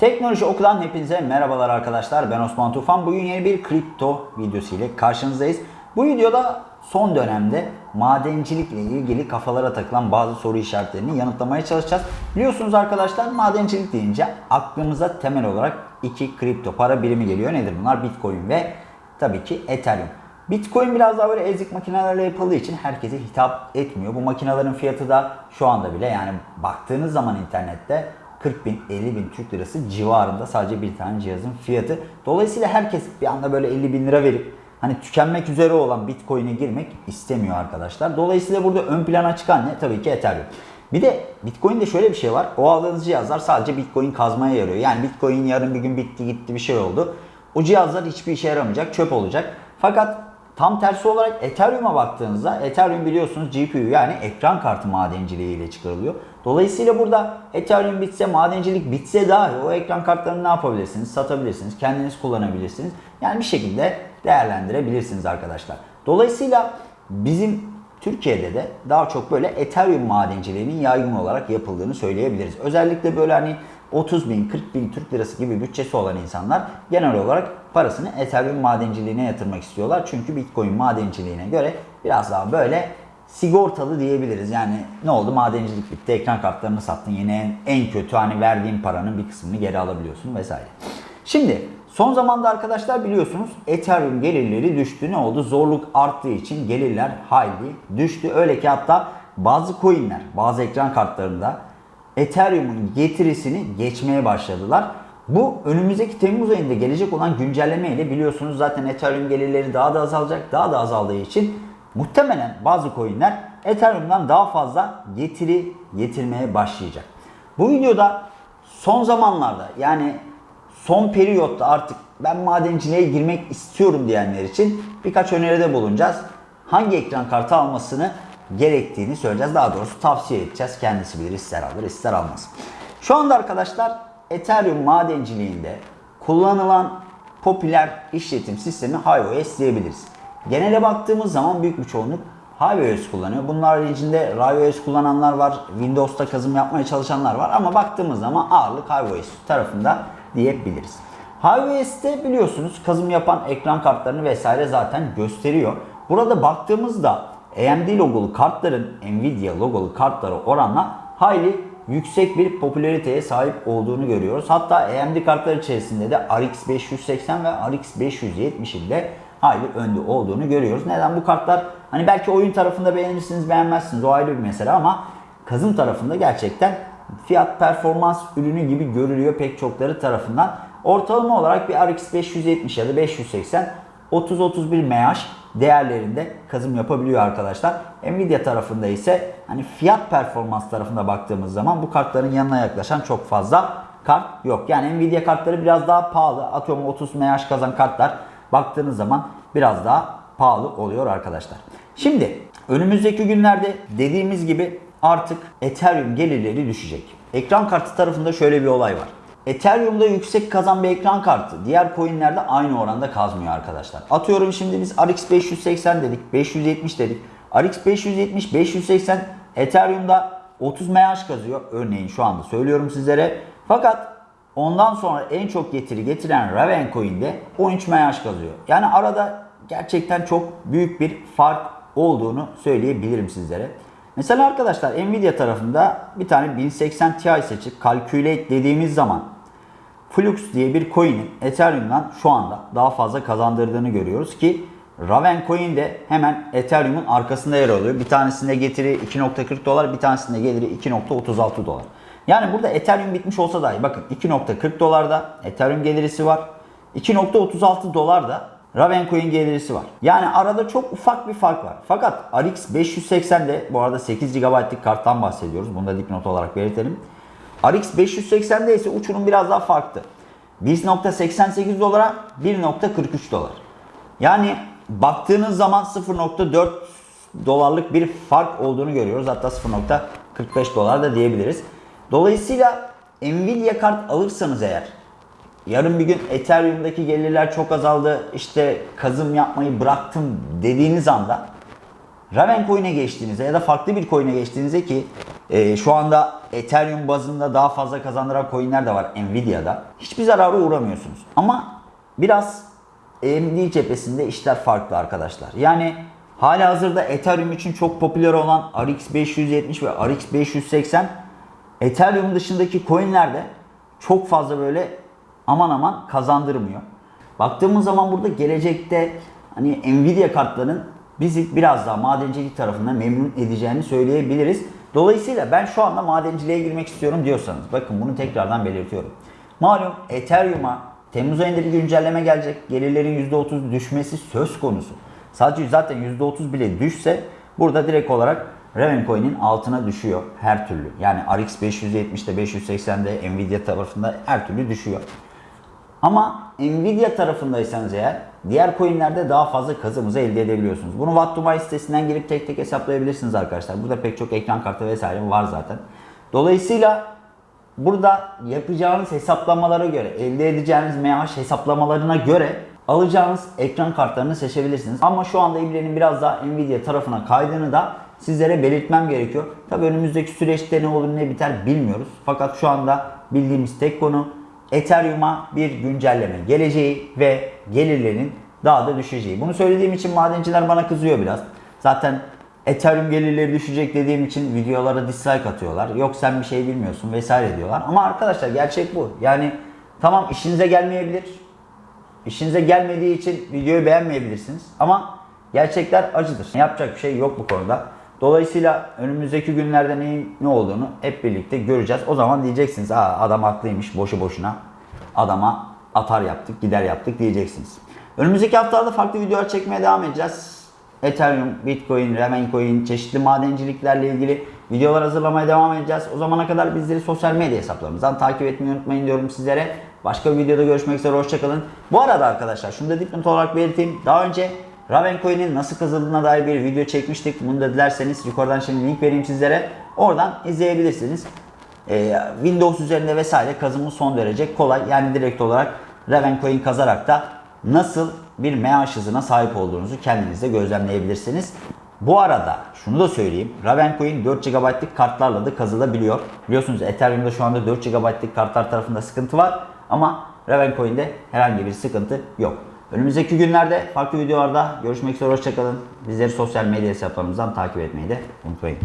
Teknoloji Oku'dan hepinize merhabalar arkadaşlar. Ben Osman Tufan. Bugün yeni bir kripto videosu ile karşınızdayız. Bu videoda son dönemde madencilikle ilgili kafalara takılan bazı soru işaretlerini yanıtlamaya çalışacağız. Biliyorsunuz arkadaşlar madencilik deyince aklımıza temel olarak iki kripto para birimi geliyor. Nedir bunlar? Bitcoin ve tabii ki Ethereum. Bitcoin biraz daha böyle ezik makinelerle yapıldığı için herkese hitap etmiyor. Bu makinelerin fiyatı da şu anda bile yani baktığınız zaman internette 40 bin 50 bin Türk lirası civarında sadece bir tane cihazın fiyatı. Dolayısıyla herkes bir anda böyle 50 bin lira verip hani tükenmek üzere olan Bitcoin'e girmek istemiyor arkadaşlar. Dolayısıyla burada ön plana çıkan ne? Tabii ki Ethereum. Bir de Bitcoin'de şöyle bir şey var. O aldığınız cihazlar sadece Bitcoin kazmaya yarıyor. Yani Bitcoin yarın bir gün bitti gitti bir şey oldu. O cihazlar hiçbir işe yaramayacak, çöp olacak. Fakat Tam tersi olarak Ethereum'a baktığınızda Ethereum biliyorsunuz GPU yani ekran kartı madenciliği ile çıkarılıyor. Dolayısıyla burada Ethereum bitse, madencilik bitse dahi o ekran kartlarını ne yapabilirsiniz? Satabilirsiniz, kendiniz kullanabilirsiniz. Yani bir şekilde değerlendirebilirsiniz arkadaşlar. Dolayısıyla bizim Türkiye'de de daha çok böyle Ethereum madenciliğinin yaygın olarak yapıldığını söyleyebiliriz. Özellikle böyle hani 30 bin, 40 bin Türk lirası gibi bütçesi olan insanlar genel olarak parasını Ethereum madenciliğine yatırmak istiyorlar. Çünkü Bitcoin madenciliğine göre biraz daha böyle sigortalı diyebiliriz. Yani ne oldu madencilik bitti ekran kartlarını sattın yine en kötü hani verdiğin paranın bir kısmını geri alabiliyorsun vesaire. Şimdi son zamanda arkadaşlar biliyorsunuz Ethereum gelirleri düştü. Ne oldu? Zorluk arttığı için gelirler hayli düştü. Öyle ki hatta bazı coinler bazı ekran kartlarında Ethereum'un getirisini geçmeye başladılar. Bu önümüzdeki Temmuz ayında gelecek olan güncelleme ile biliyorsunuz zaten Ethereum gelirleri daha da azalacak. Daha da azaldığı için muhtemelen bazı coinler Ethereum'dan daha fazla getiri getirmeye başlayacak. Bu videoda son zamanlarda yani son periyotta artık ben madenciliğe girmek istiyorum diyenler için birkaç öneride bulunacağız. Hangi ekran kartı almasını gerektiğini söyleyeceğiz. Daha doğrusu tavsiye edeceğiz. Kendisi bilir ister alır ister almaz. Şu anda arkadaşlar Ethereum madenciliğinde kullanılan popüler işletim sistemi HiOS diyebiliriz. Genele baktığımız zaman büyük bir çoğunluk HiOS kullanıyor. Bunlar içinde RaiOS kullananlar var, Windows'ta kazım yapmaya çalışanlar var ama baktığımız zaman ağırlık HiOS tarafında diyebiliriz. HiOS'te biliyorsunuz kazım yapan ekran kartlarını vesaire zaten gösteriyor. Burada baktığımızda AMD logolu kartların Nvidia logolu kartlara oranla hayli yüksek bir popülariteye sahip olduğunu görüyoruz. Hatta AMD kartlar içerisinde de RX 580 ve RX 570'in de hayli önde olduğunu görüyoruz. Neden bu kartlar hani belki oyun tarafında beğenirsiniz beğenmezsiniz o ayrı bir mesele ama kazım tarafında gerçekten fiyat performans ürünü gibi görülüyor pek çokları tarafından. Ortalama olarak bir RX 570 ya da 580 30-31 MH değerlerinde kazım yapabiliyor arkadaşlar. Nvidia tarafında ise hani fiyat performans tarafında baktığımız zaman bu kartların yanına yaklaşan çok fazla kart yok. Yani Nvidia kartları biraz daha pahalı. Atıyorum 30 MH kazan kartlar baktığınız zaman biraz daha pahalı oluyor arkadaşlar. Şimdi önümüzdeki günlerde dediğimiz gibi artık Ethereum gelirleri düşecek. Ekran kartı tarafında şöyle bir olay var. Ethereum'da yüksek kazan bir ekran kartı diğer coinlerde aynı oranda kazmıyor arkadaşlar. Atıyorum şimdi biz RX 580 dedik, 570 dedik. RX 570, 580 Ethereum'da 30 MH kazıyor. Örneğin şu anda söylüyorum sizlere. Fakat ondan sonra en çok getiri getiren Raven Coin'de 13 MH kazıyor. Yani arada gerçekten çok büyük bir fark olduğunu söyleyebilirim sizlere. Mesela arkadaşlar Nvidia tarafında bir tane 1080 Ti seçip calculate dediğimiz zaman Flux diye bir coin'in Ethereum'dan şu anda daha fazla kazandırdığını görüyoruz ki Raven Coin de hemen Ethereum'un arkasında yer alıyor. Bir tanesinde getiri 2.40 dolar, bir tanesinde geliri 2.36 dolar. Yani burada Ethereum bitmiş olsa dahi bakın 2.40 dolarda Ethereum gelirisi var. 2.36 dolarda Ravencoin gelirisi var. Yani arada çok ufak bir fark var. Fakat RX 580'de bu arada 8 GB'lık karttan bahsediyoruz. Bunu da dipnot olarak belirtelim. RX 580'de ise uçurum biraz daha farklı. 1.88 dolara 1.43 dolar. Yani baktığınız zaman 0.4 dolarlık bir fark olduğunu görüyoruz. Hatta 0.45 dolar da diyebiliriz. Dolayısıyla Nvidia kart alırsanız eğer yarın bir gün Ethereum'daki gelirler çok azaldı işte kazım yapmayı bıraktım dediğiniz anda Raven coin'e geçtiğinizde ya da farklı bir coin'e geçtiğinizde ki e, şu anda Ethereum bazında daha fazla kazandıran coin'ler de var Nvidia'da. Hiçbir zarara uğramıyorsunuz. Ama biraz AMD cephesinde işler farklı arkadaşlar. Yani hala hazırda Ethereum için çok popüler olan RX 570 ve RX 580 Ethereum dışındaki coinlerde çok fazla böyle aman aman kazandırmıyor. Baktığımız zaman burada gelecekte hani Nvidia kartlarının bizi biraz daha madencilik tarafından memnun edeceğini söyleyebiliriz. Dolayısıyla ben şu anda madenciliğe girmek istiyorum diyorsanız bakın bunu tekrardan belirtiyorum. Malum Ethereum'a Temmuz ayında bir güncelleme gelecek. Gelirlerin %30 düşmesi söz konusu. Sadece zaten %30 bile düşse burada direkt olarak Ravencoin'in altına düşüyor her türlü. Yani RX 570'de 580'de Nvidia tarafında her türlü düşüyor. Ama Nvidia tarafındaysanız eğer diğer coinlerde daha fazla kazımızı elde edebiliyorsunuz. Bunu Watt2Buy sitesinden girip tek tek hesaplayabilirsiniz arkadaşlar. Burada pek çok ekran kartı vesaire var zaten. Dolayısıyla burada yapacağınız hesaplamalara göre, elde edeceğiniz MH hesaplamalarına göre alacağınız ekran kartlarını seçebilirsiniz. Ama şu anda İbre'nin biraz daha Nvidia tarafına kaydığını da sizlere belirtmem gerekiyor. Tabi önümüzdeki süreçte ne olur ne biter bilmiyoruz. Fakat şu anda bildiğimiz tek konu Ethereum'a bir güncelleme geleceği ve gelirlerin daha da düşeceği. Bunu söylediğim için madenciler bana kızıyor biraz. Zaten Ethereum gelirleri düşecek dediğim için videolara dislike atıyorlar. Yok sen bir şey bilmiyorsun vesaire diyorlar. Ama arkadaşlar gerçek bu. Yani tamam işinize gelmeyebilir. İşinize gelmediği için videoyu beğenmeyebilirsiniz. Ama gerçekler acıdır. Yapacak bir şey yok bu konuda. Dolayısıyla önümüzdeki günlerde neyin ne olduğunu hep birlikte göreceğiz. O zaman diyeceksiniz Aa, adam haklıymış boşu boşuna. Adama atar yaptık, gider yaptık diyeceksiniz. Önümüzdeki haftalarda farklı videolar çekmeye devam edeceğiz. Ethereum, Bitcoin, Ravencoin, çeşitli madenciliklerle ilgili videolar hazırlamaya devam edeceğiz. O zamana kadar bizleri sosyal medya hesaplarımızdan takip etmeyi unutmayın diyorum sizlere. Başka bir videoda görüşmek üzere, hoşçakalın. Bu arada arkadaşlar şunu da dipnot olarak belirteyim. Daha önce Ravencoin'in nasıl kazandığına dair bir video çekmiştik. Bunu da dilerseniz yukarıdan şimdi link vereyim sizlere. Oradan izleyebilirsiniz. Ee, Windows üzerinde vesaire kazımı son derece kolay. Yani direkt olarak Ravencoin kazarak da nasıl bir MH hızına sahip olduğunuzu kendiniz de gözlemleyebilirsiniz. Bu arada şunu da söyleyeyim. Ravencoin 4 GB'lık kartlarla da kazılabiliyor. Biliyorsunuz Ethereum'da şu anda 4 GB'lık kartlar tarafında sıkıntı var. Ama Ravencoin'de herhangi bir sıkıntı yok. Önümüzdeki günlerde farklı videolarda görüşmek üzere hoşçakalın. Bizleri sosyal medya hesaplarımızdan takip etmeyi de unutmayın.